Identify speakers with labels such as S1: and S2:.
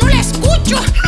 S1: no la escucho.